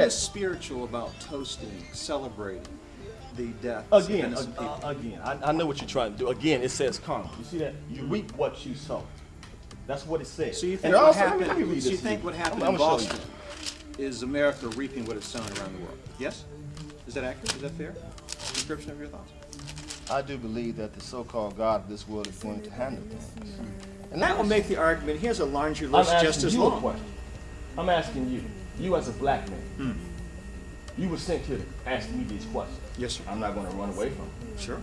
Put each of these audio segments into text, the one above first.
What's spiritual about toasting, celebrating the death Again, of people? uh, again, I, I know what you're trying to do. Again, it says karma. You see that? You reap what you sow. That's what it says. so you think what also, happened? let me read So you think what happened I'm- in I'm gonna show you. Boston is America reaping what it's sown around the world? Yes. Is that accurate? Is that fair? Description of your thoughts. I do believe that the so-called God of this world is going to handle things. And that will make the argument. Here's a laundry list just as long. question. I'm asking you, you as a black man, Hmm. you were sent here to ask me these questions. Yes, sir. I'm not going to run away from them. Sure.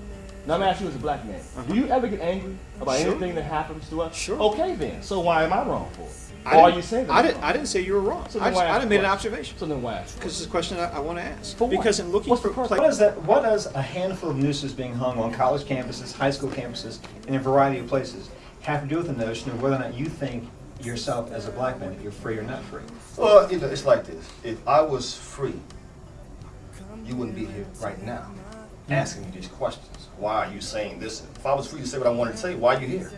Now I'm asking you as a black man, do you ever get angry about. Sure. anything that happens to us? Sure. Okay then. So why am I wrong for it? I Or are didn't- you saying that I didn't. I didn't say you were wrong. So I just, why I ask just made an observation So then why ask? because it's a question I, I want to ask. For what? because in looking What's for the What is that? What does a handful of nooses being hung on college campuses, high school campuses, and a variety of places have to do with the notion of whether or not you think yourself as a black man that you're free or not free? Well, you know, it's like this. If I was free, you wouldn't be here right now asking me these questions. Why are you saying this? If I was free to say what I wanted to say, why are you here?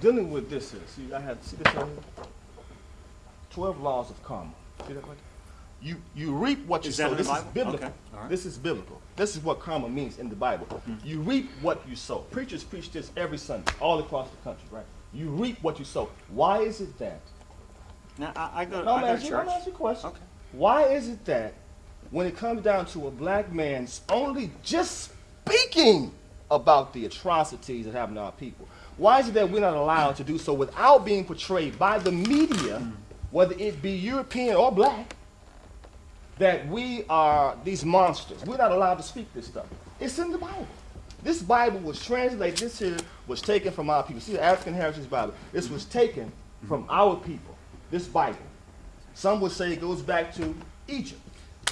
Dealing with this is, see, I had, see this right here? 12 laws of karma. See that right? You, you reap what you Is sow. This is biblical. Okay, all right. This is biblical. This is what karma means in the Bible. Hmm. You reap what you sow. Preachers preach this every Sunday, all across the country, right? You reap what you sow. Why is it that? Now I, I go. No, I go to you, I'm church. asking you a question. Okay. Why is it that when it comes down to a black man's only just speaking about the atrocities that happen to our people, why is it that we're not allowed to do so without being portrayed by the media, whether it be European or black, that we are these monsters? We're not allowed to speak this stuff. It's in the Bible. This Bible was translated, this here was taken from our people. See the African Heritage Bible. This was taken from our people. This Bible. Some would say it goes back to Egypt.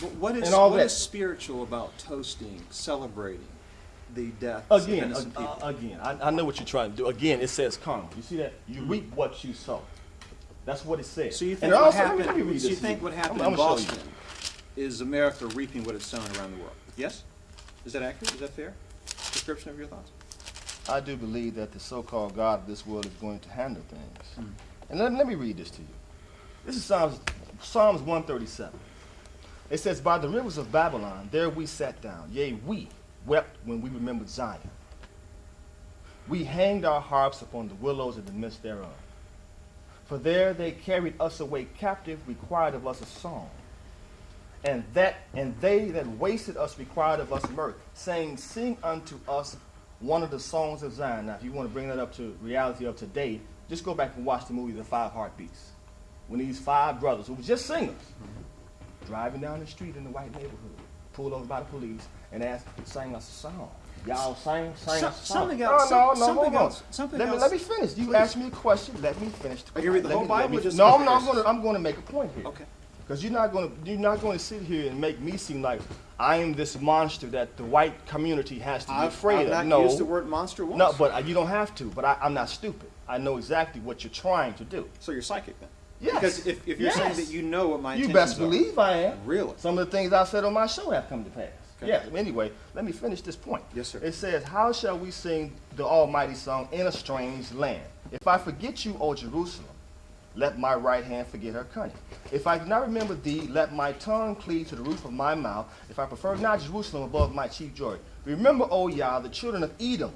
But what is what is spiritual about toasting, celebrating the death of Again, innocent uh, people? again, I, I know what you're trying to do. Again, it says karma. You see that? You reap what you sow. That's what it says. so you And think what also, let happened? let so you think what happened I'm- in I'm gonna you. Boston is America reaping what it's sown around the world? Yes. Is that accurate? Is that fair? Description of your thoughts. I do believe that the so-called God of this world is going to handle things. Hmm. And let, let me read this to you. This is Psalms, Psalms 137. It says, By the rivers of Babylon, there we sat down. Yea, we wept when we remembered Zion. We hanged our harps upon the willows in the midst thereof. For there they carried us away captive, required of us a song. And that and they that wasted us required of us mirth, saying, Sing unto us one of the songs of Zion. Now, if you want to bring that up to reality of today, just go back and watch the movie The Five Heartbeats. When these five brothers, who were just singers, driving down the street in the white neighborhood, pulled over by the police and asked, "Sing us a song." Y'all sing, sing So- us a song. something else- No, no, no, something hold on. else- something let else. Me, let me finish. You Please. asked me a question. Let me finish. Are you read the Let whole me- Bible me- just no, I'm not. Going to. I'm going to make a point here. Okay. Because you're not going to you're not going to sit here and make me seem like I am this monster that the white community has to be I've, afraid I've not of. No, used the word monster once. no, but uh, you don't have to. But I, I'm not stupid. I know exactly what you're trying to do. so you're psychic then. Yes. Because if, if you're saying that you know what my You intentions best are. believe I am. Really? Some of the things I said on my show have come to pass. Okay. Yeah. Anyway, let me finish this point. Yes, sir. It says, "How shall we sing the Almighty song in a strange land? If I forget you, O Jerusalem, let my right hand forget her cunning. If I do not remember thee, let my tongue cleave to the roof of my mouth. If I prefer not Jerusalem above my chief joy. Remember, O Yah, the children of Edom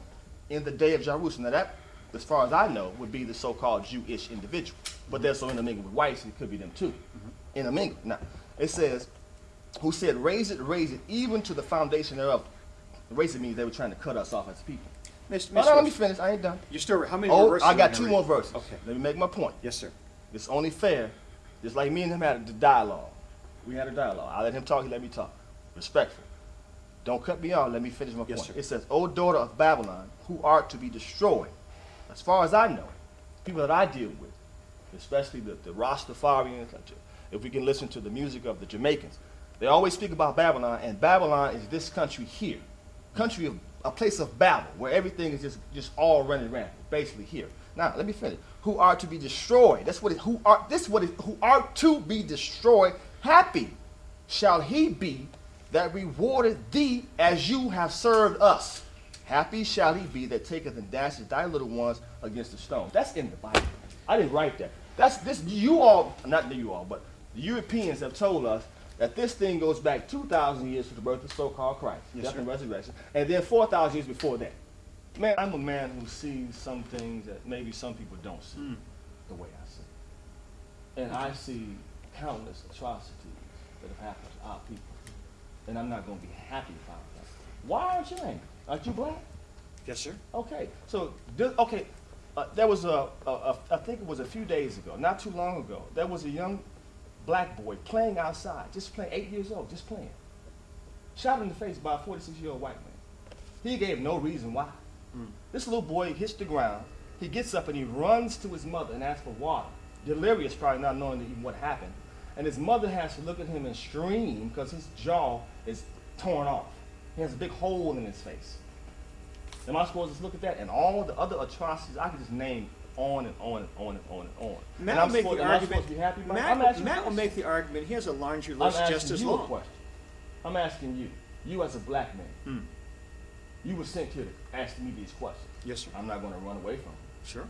in the day of Jerusalem. Now that, as far as I know, would be the so-called Jewish individual. But they're so intermingled with whites, it could be them too. Mm-hmm. Intermingled. Now, it says, who said, raise it, raise it, even to the foundation thereof. Raise it means they were trying to cut us off as people. Mr. No, no, let me finish. I ain't done. You're still how many more Oh, verses? I got two more verses. Okay. Let me make my point. Yes, sir. It's only fair, just like me and him had a dialogue. We had a dialogue. I let him talk, he let me talk. Respectful. Don't cut me off. Let me finish my Yes, point. sir. It says, O daughter of Babylon, who art to be destroyed. As far as I know, people that I deal with, especially the, the Rastafarians, if we can listen to the music of the Jamaicans, they always speak about Babylon, and Babylon is this country here. Country of a place of Babel, where everything is just, just all running rampant, basically here. Now let me finish. Who are to be destroyed? That's what it. Who are this? What it, who are to be destroyed? Happy shall he be that rewarded thee as you have served us. Happy shall he be that taketh and dashes thy little ones against the stone. That's in the Bible. I didn't write that. That's this. You all, not you all, but the Europeans have told us that this thing goes back 2,000 years to the birth of so-called Christ, Yes, death sir. and resurrection, and then 4,000 years before that. Man, I'm a man who sees some things that maybe some people don't see Hmm. the way I see. And I see countless atrocities that have happened to our people. And I'm not going to be happy about that. Why aren't you angry? Aren't you black? Yes, sir. Okay, so this, okay, uh, there was a, a, a, I think it was a few days ago, not too long ago. There was a young black boy playing outside, just playing, eight years old, just playing. Shot in the face by a 46 year old white man. He gave no reason why. Mm. This little boy hits the ground. He gets up and he runs to his mother and asks for water. Delirious, probably not knowing even what happened. And his mother has to look at him and scream because his jaw is torn off. He has a big hole in his face. Am I supposed to just look at that and all the other atrocities? I could just name on and on and on and on and on. Matt and I'm will make supposed, the argument. happy? Matt, will- Matt will a make the argument. He has a laundry list just as long. question. I'm asking you. You as a black man, Hmm. you were sent here to ask me these questions. Yes, sir. I'm not going to run away from them. Sure.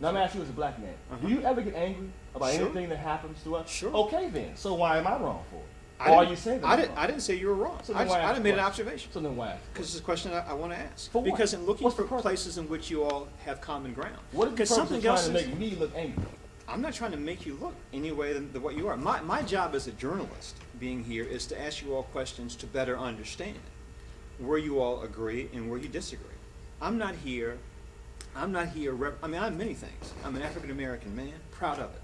Now I'm asking you as a black man. Uh-huh. Do you ever get angry about Sure. anything that happens to us? Sure. Okay then. So why am I wrong for it? I didn't- you saying that I didn't. I didn't say you were wrong. So I just, why I made an observation. So then why? Because it's a question I, I want to ask. For because in looking What's for places in which you all have common ground. What is the something of trying else to make me look angry? I'm not trying to make you look any way than, than what you are. My, my job as a journalist being here is to ask you all questions to better understand where you all agree and where you disagree. I'm not here, I'm not here, rep- I mean, I'm many things. I'm an African American man, proud of it.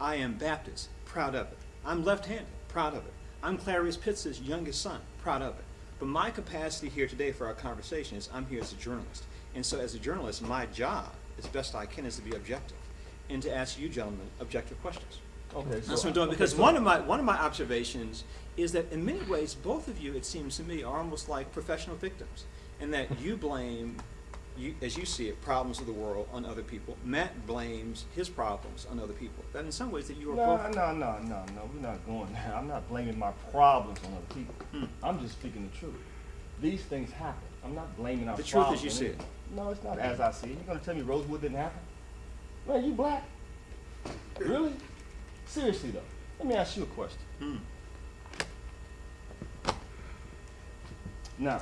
I am Baptist, proud of it. I'm left-handed, proud of it. I'm Clarice Pitts' youngest son, proud of it. But my capacity here today for our conversation is I'm here as a journalist. And so as a journalist, my job, as best I can, is to be objective and to ask you gentlemen objective questions. Okay. So, That's what I'm doing okay, because so- one of my one of my observations is that in many ways both of you, it seems to me, are almost like professional victims, and that you blame, you, as you see it, problems of the world on other people. Matt blames his problems on other people. That in some ways that you are No, both. no, no, no, no. We're not going there. I'm not blaming my problems on other people. Hmm. I'm just speaking the truth. These things happen. I'm not blaming our The truth problems as you see it. No, it's not as I see it. You're gonna tell me Rosewood didn't happen? Man, you black? Really? Seriously though. Let me ask you a question. Hmm. Now,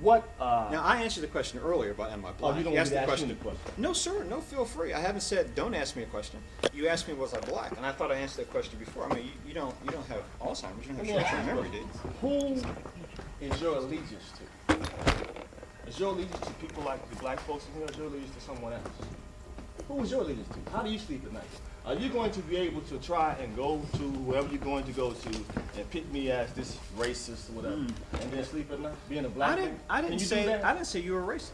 what? Uh, Now I answered the question earlier about am I oh, black? you don't You asked the ask question. the question. No, sir. No, feel free. I haven't said don't ask me a question. You asked me was I black, and I thought I answered that question before. I mean, you, you don't you don't have Alzheimer's. You don't have short-term memory, you? Who is your allegiance to? Is your allegiance to people like the black folks in here, or is your allegiance to someone else? Who is your allegiance to? How do you sleep at night? Are you going to be able to try and go to wherever you're going to go to and pick me as this racist or whatever, and then sleep at night, being a black Hmm. I didn't. man? I didn't say. I didn't say you were racist.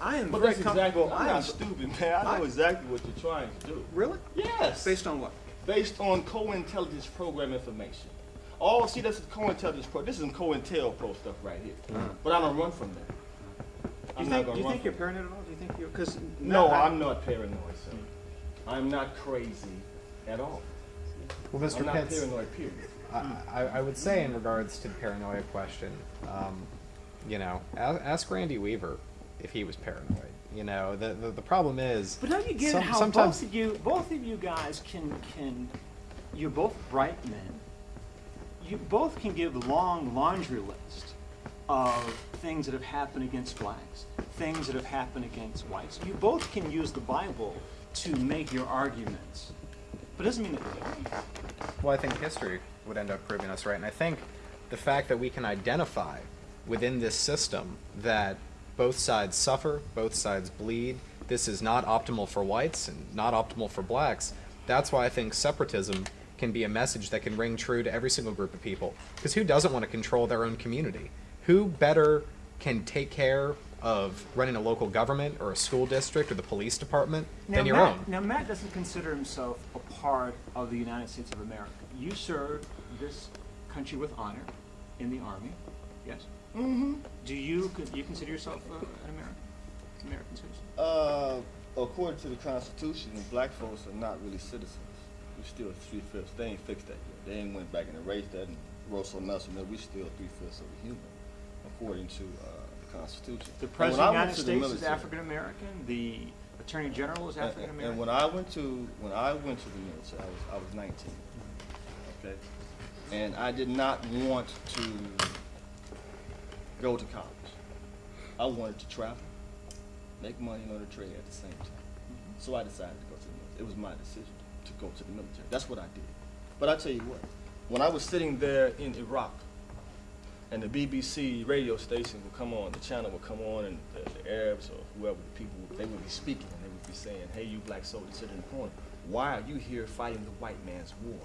I am But that's exactly. I'm I not stupid, man. I know I- exactly what you're trying to do. really Yes. based on what? based on co-intelligence program information. Oh, see, this is co-intelligence pro. This is COINTEL pro stuff right here. But I don't run from that. Do I'm you not think? Do you think you're paranoid at all? Do you think you're? Because No, I'm not paranoid, sir. I'm not crazy at all. Well, Mr. I'm not Pitts, paranoid. Period. I, I I would say in regards to the paranoia question, um, you know, ask, ask Randy Weaver if he was paranoid. You know, the the, the problem is. But don't you get some- how sometimes both of you, both of you guys can can, you're both bright men. You both can give long laundry list of things that have happened against blacks, things that have happened against whites. You both can use the Bible to make your arguments, but it doesn't mean that. Well, I think history would end up proving us right. And I think the fact that we can identify within this system that both sides suffer, both sides bleed, this is not optimal for whites and not optimal for blacks, that's why I think separatism can be a message that can ring true to every single group of people. Because who doesn't want to control their own community? Who better can take care of running a local government or a school district or the police department than your Matt, own? Now, Matt doesn't consider himself a part of the United States of America. You served this country with honor in the Army, yes? Mm-hmm. Do you, con- you consider yourself uh, an American? American citizen? Uh, according to the Constitution, black folks are not really citizens. We're still three fifths. They ain't fixed that yet. They ain't went back and erased that and wrote something else. And then we still three fifths of a human, according to uh, the Constitution. The president of the United to the States is African American. The attorney general is and- African And, when I went to when I went to the military, I was I was 19. Okay, and I did not want to go to college. I wanted to travel, make money, learn a trade at the same time. Mm-hmm. So I decided to go to the military. It was my decision to go to the military. That's what I did. But I tell you what, when I was sitting there in Iraq, and the BBC radio station would come on, the channel would come on, and the, the Arabs or whoever the people, they would be speaking, and they would be saying, "Hey, you black soldiers sitting in the corner, why are you here fighting the white man's war?"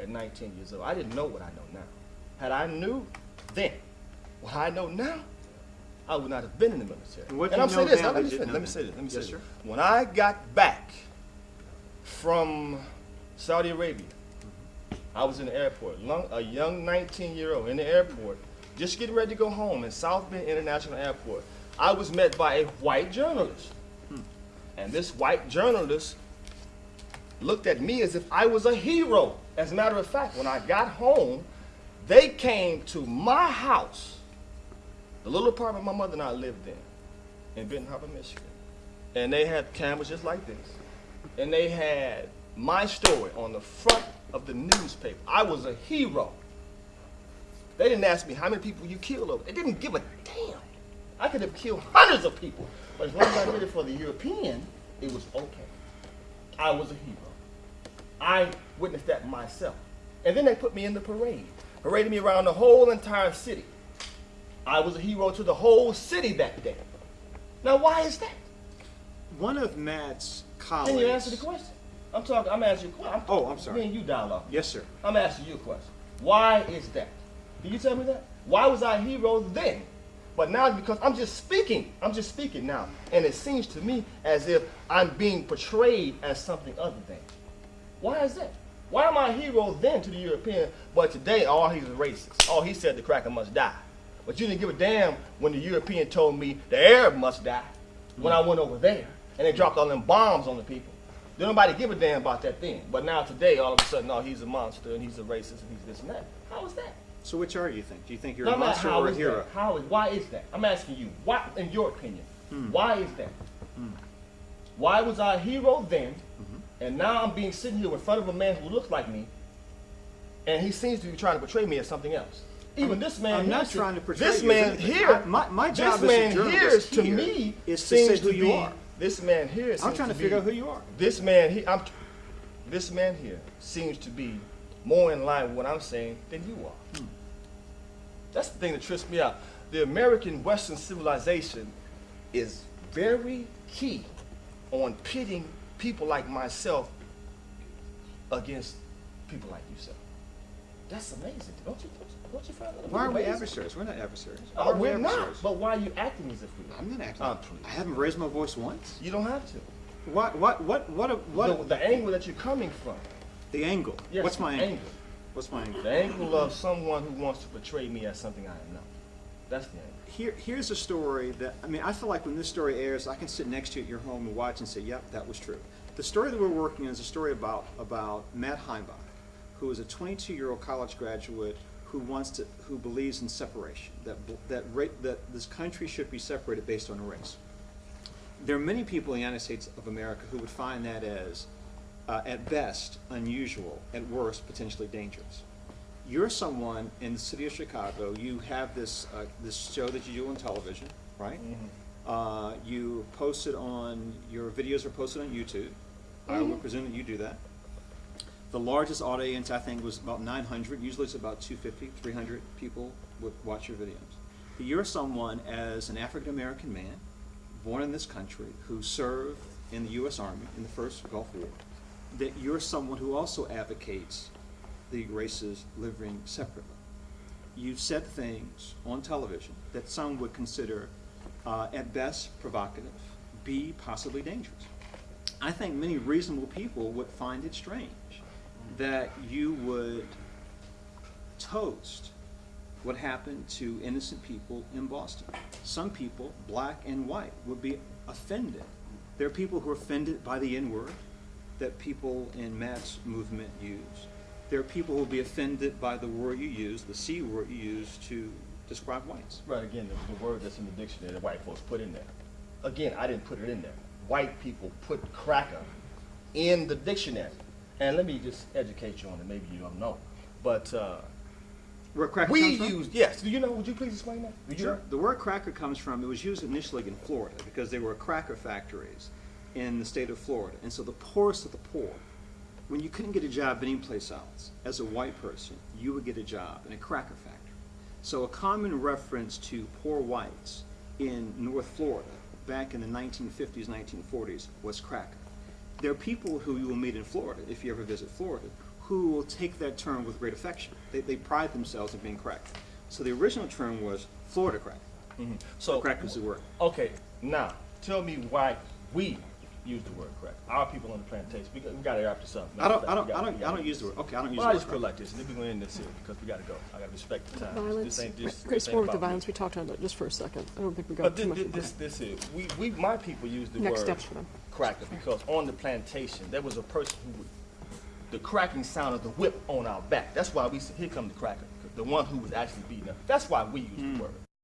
At 19 years old, I didn't know what I know now. Had I knew then what I know now, I would not have been in the military. And what and I'm saying this. Let me, that you finish, let me say this. Let me say Yes, this. sir. When I got back from Saudi Arabia, I was in the airport, long, a young 19 year old in the airport, just getting ready to go home in South Bend International Airport. I was met by a white journalist. Hmm. And this white journalist looked at me as if I was a hero. As a matter of fact, when I got home, they came to my house, the little apartment my mother and I lived in, in Benton Harbor, Michigan. And they had cameras just like this. And they had my story on the front of the newspaper. I was a hero. They didn't ask me how many people you killed over. They didn't give a damn. I could have killed hundreds of people. But as long as I did it for the European, it was okay. I was a hero. I witnessed that myself. And then they put me in the parade, paraded me around the whole entire city. I was a hero to the whole city that day. Now, why is that? One of Matt's colleagues. Can you answer the question? I'm talking. I'm asking you a question. Oh, I'm sorry. Me and you dialogue. Yes, sir. I'm asking you a question. Why is that? Can you tell me that? Why was I a hero then? But now it's because I'm just speaking. I'm just speaking now. And it seems to me as if I'm being portrayed as something other than. Why is that? Why am I a hero then to the European, but today, oh, he's a racist. Oh, he said the cracker must die. But you didn't give a damn when the European told me the Arab must die when I went over there. And they dropped all them bombs on the people. Did nobody give a damn about that then? But now today, all of a sudden, oh, he's a monster and he's a racist and he's this and that. How is that? So which are you think? Do you think you're No, a I'm monster how or a is hero? that? How is, why is that? I'm asking you, why, in your opinion, hmm. why is that? Hmm. Why was I a hero then, mm-hmm. and now I'm being sitting here in front of a man who looks like me, and he seems to be trying to portray me as something else? Even this man I'm not trying to portray this you man here. My- my job this man here, to here me, is to say seems who you be- are. This man here. I'm trying to be- figure out who you are. This man here, I'm. This man here seems to be more in line with what I'm saying than you are. Hmm. That's the thing that trips me out. The American Western civilization is very key on pitting people like myself against people like yourself. That's amazing. Don't you, don't you, find that Why are we adversaries? We're not adversaries. We we're not. adversaries? But why are you acting as if we are? I'm not acting. Oh. I haven't raised my voice once. You don't have to. What? What? What? What? What? The, the angle that you're coming from. The angle. Yes, What's my the angle? What's my angle? The angle of someone who wants to portray me as something I am not. That's the angle. Here, here's a story that I mean. I feel like when this story airs, I can sit next to you at your home and watch and say, "Yep, that was true." The story that we're working on is a story about about Matt Heimbach, who is a 22-year-old college graduate who wants to, who believes in separation. That that that this country should be separated based on race. There are many people in the United States of America who would find that as, uh, at best, unusual, at worst, potentially dangerous you're someone in the city of Chicago. You have this uh, this show that you do on television, right? Uh, you post it on your videos are posted on YouTube. I would presume that you do that. The largest audience I think was about 900. Usually it's about 250, 300 people would watch your videos. But you're someone as an African American man, born in this country, who served in the U.S. Army in the first Gulf War. That you're someone who also advocates the races living separately. You've said things on television that some would consider, uh, at best, provocative, B, possibly dangerous. I think many reasonable people would find it strange that you would toast what happened to innocent people in Boston. some people, black and white, would be offended. There are people who are offended by the N-word that people in Matt's movement use. There are people who will be offended by the word you use, the C word you use to describe whites. Right, again, the, the word that's in the dictionary that white folks put in there. Again, I didn't put it in there. White people put cracker in the dictionary. And let me just educate you on it, maybe you don't know. But uh, Where cracker we comes from? use, yes, do you know, would you please explain that? Sure. know? The word cracker comes from, it was used initially in Florida because there were cracker factories in the state of Florida. And so the poorest of the poor, when you couldn't get a job anyplace else, as a white person, you would get a job in a cracker factory. So a common reference to poor whites in North Florida back in the 1950s, 1940s was cracker. There are people who you will meet in Florida, if you ever visit Florida, who will take that term with great affection. They, they pride themselves in being cracker. So the original term was Florida cracker. Mm-hmm. So, Crack was the word. okay, now, tell me why we use the word crack. Our people on the plantation, we got, we got to after something. I don't, I don't, gotta- I don't, I don't use the word, okay, I don't use Well, the I word just feel crack. like this, and then we're going to end this here, because we got to go. I got to respect the time. Violence, This ain't just. great this ain't with the about me. violence, we talked about that just for a second. I don't think we got But too this, much. into this, that. this is, we, we, my people use the Next word steps for them. cracker because on the plantation, there was a person who would, the cracking sound of the whip on our back. That's why we said, here come the cracker, the one who was actually beating us. That's why we use the hmm. word.